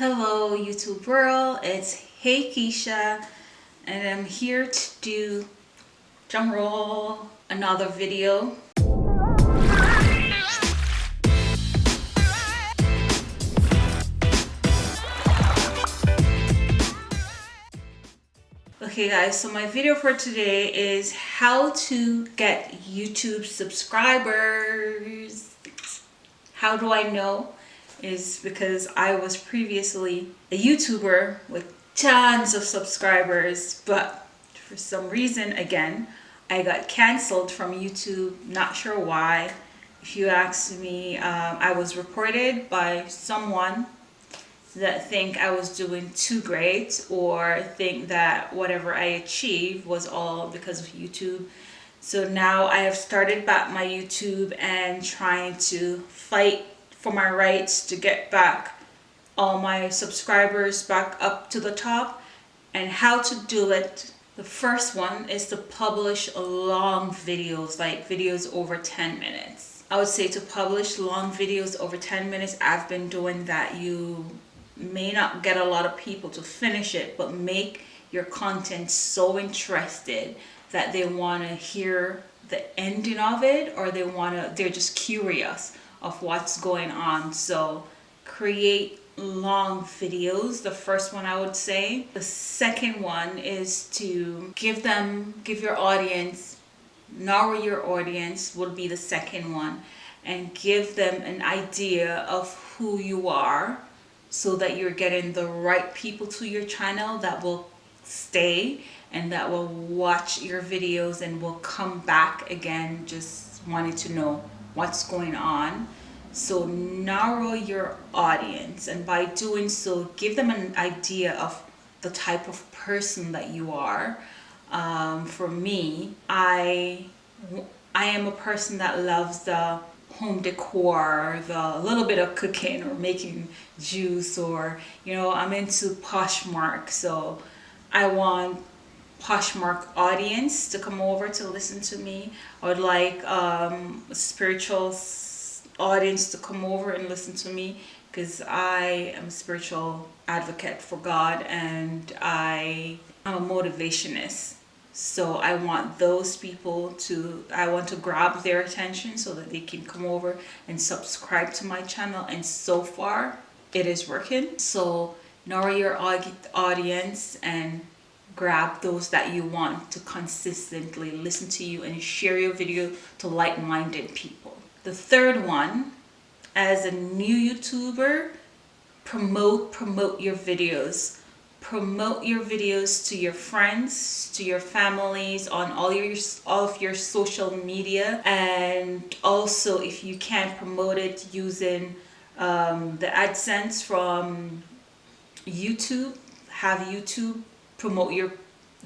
Hello YouTube world, it's Hey Keisha and I'm here to do drum roll another video. Okay guys, so my video for today is how to get YouTube subscribers. How do I know? Is because I was previously a YouTuber with tons of subscribers, but for some reason, again, I got canceled from YouTube, not sure why. If you ask me, um, I was reported by someone that think I was doing too great or think that whatever I achieved was all because of YouTube. So now I have started back my YouTube and trying to fight for my rights to get back all my subscribers back up to the top. And how to do it the first one is to publish long videos like videos over 10 minutes. I would say to publish long videos over 10 minutes i've been doing that. You may not get a lot of people to finish it but make your content so interested that they want to hear the ending of it or they want to they're just curious of what's going on. So create long videos the first one i would say the second one is to give them give your audience narrow your audience would be the second one and give them an idea of who you are so that you're getting the right people to your channel that will stay and that will watch your videos and will come back again just wanting to know what's going on. So narrow your audience and by doing so give them an idea of the type of person that you are. Um, for me I I am a person that loves the home decor the little bit of cooking or making juice or you know I'm into Poshmark so I want Poshmark audience to come over to listen to me I would like um, spiritual audience to come over and listen to me because I am a spiritual advocate for God and I am a motivationist. So I want those people to, I want to grab their attention so that they can come over and subscribe to my channel. And so far it is working. So narrow your audience and grab those that you want to consistently listen to you and share your video to like-minded people. The third one, as a new YouTuber, promote, promote your videos. Promote your videos to your friends, to your families, on all your all of your social media. And also, if you can promote it using um, the AdSense from YouTube, have YouTube promote your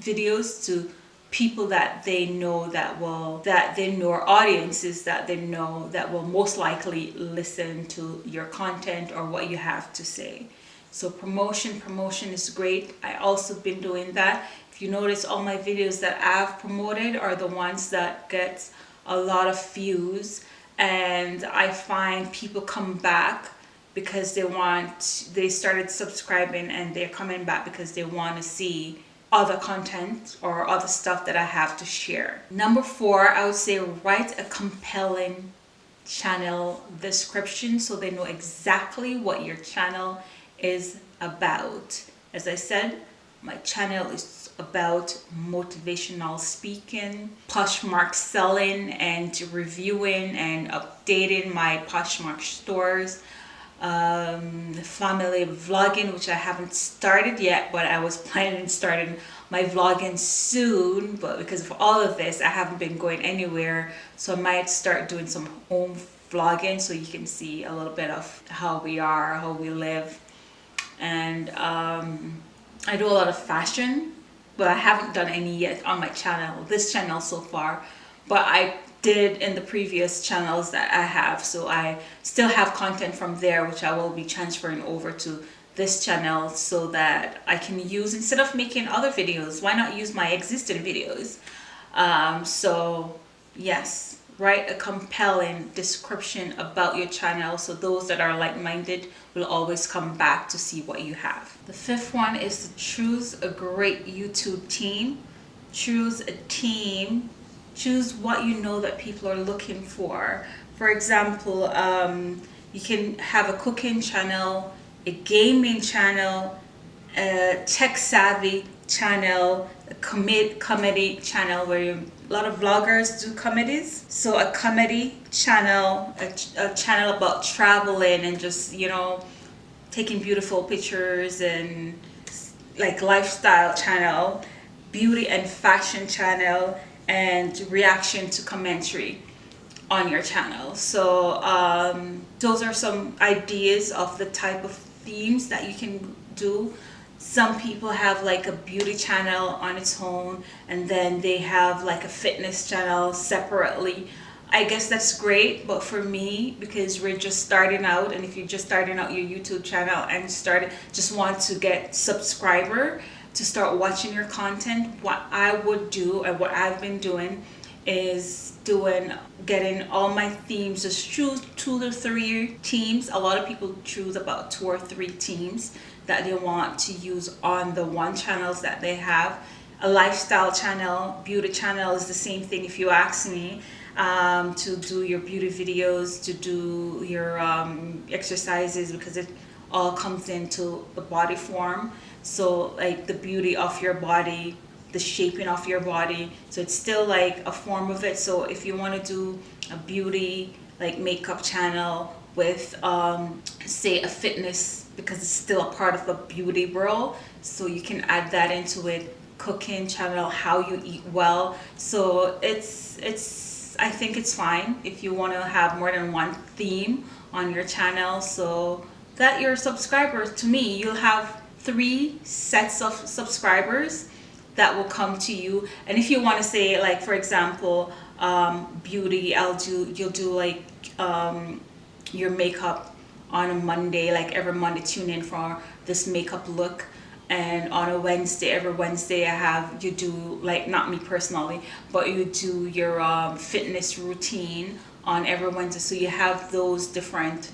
videos to people that they know that will that they know audiences that they know that will most likely listen to your content or what you have to say. So promotion promotion is great. I also been doing that. If you notice all my videos that i've promoted are the ones that get a lot of views and i find people come back because they want they started subscribing and they're coming back because they want to see other content or other stuff that I have to share. Number four, I would say write a compelling channel description so they know exactly what your channel is about. As I said, my channel is about motivational speaking, Poshmark selling and reviewing and updating my Poshmark stores, um, family vlogging which I haven't started yet but I was planning on starting my vlogging soon. But because of all of this I haven't been going anywhere. So I might start doing some home vlogging so you can see a little bit of how we are how we live. And um, I do a lot of fashion. But I haven't done any yet on my channel this channel so far. But I did in the previous channels that I have so I still have content from there which I will be transferring over to this channel so that I can use instead of making other videos why not use my existing videos um, so yes write a compelling description about your channel so those that are like-minded will always come back to see what you have. The fifth one is to choose a great YouTube team. Choose a team. Choose what you know that people are looking for. For example, um, you can have a cooking channel, a gaming channel, a tech savvy channel, a comed comedy channel where you, a lot of vloggers do comedies. So a comedy channel, a, a channel about traveling and just, you know, taking beautiful pictures and like lifestyle channel, beauty and fashion channel, and reaction to commentary on your channel. So um, those are some ideas of the type of themes that you can do some people have like a beauty channel on its own and then they have like a fitness channel separately I guess that's great but for me because we're just starting out and if you're just starting out your YouTube channel and started just want to get subscriber to start watching your content what I would do and what I've been doing is doing getting all my themes just choose two or three teams. A lot of people choose about two or three teams that they want to use on the one channels that they have. A lifestyle channel beauty channel is the same thing if you ask me um, to do your beauty videos to do your um, exercises because it all comes into the body form so like the beauty of your body the shaping of your body. So it's still like a form of it. So if you want to do a beauty like makeup channel with um, say a fitness because it's still a part of the beauty world so you can add that into it. Cooking channel how you eat well. So it's it's I think it's fine if you want to have more than one theme on your channel. So that your subscribers. To me you'll have three sets of subscribers that will come to you. And if you want to say like for example um, beauty I'll do you'll do like um, your makeup on a Monday like every Monday tune in for this makeup look. And on a Wednesday every Wednesday I have you do like not me personally but you do your um, fitness routine on every Wednesday. So you have those different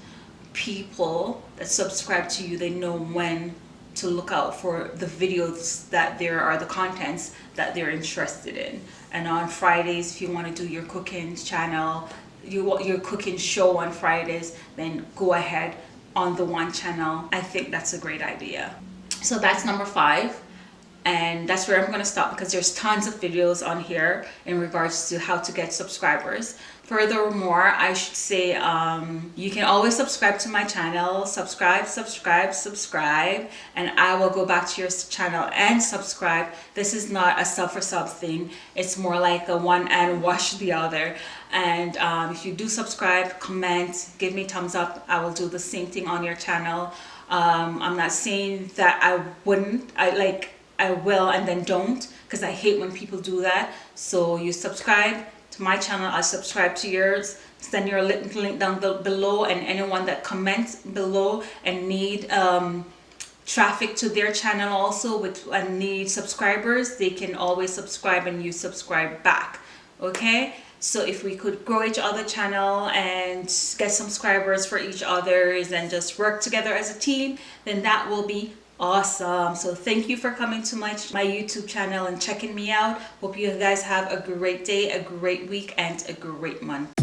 people that subscribe to you. They know when to look out for the videos that there are the contents that they're interested in. And on Fridays if you want to do your cooking channel you your cooking show on Fridays then go ahead on the one channel. I think that's a great idea. So that's number five. And that's where I'm going to stop because there's tons of videos on here in regards to how to get subscribers furthermore I should say um, you can always subscribe to my channel. Subscribe subscribe subscribe and I will go back to your channel and subscribe. This is not a sub for sub thing. It's more like a one and wash the other. And um, if you do subscribe comment give me thumbs up. I will do the same thing on your channel. Um, I'm not saying that I wouldn't I like I will and then don't because I hate when people do that. So you subscribe to my channel, I subscribe to yours. Send your link, link down below and anyone that comments below and need um, traffic to their channel also with and need subscribers, they can always subscribe and you subscribe back. Okay? So if we could grow each other channel and get subscribers for each others and just work together as a team, then that will be awesome. So thank you for coming to my my youtube channel and checking me out. Hope you guys have a great day a great week and a great month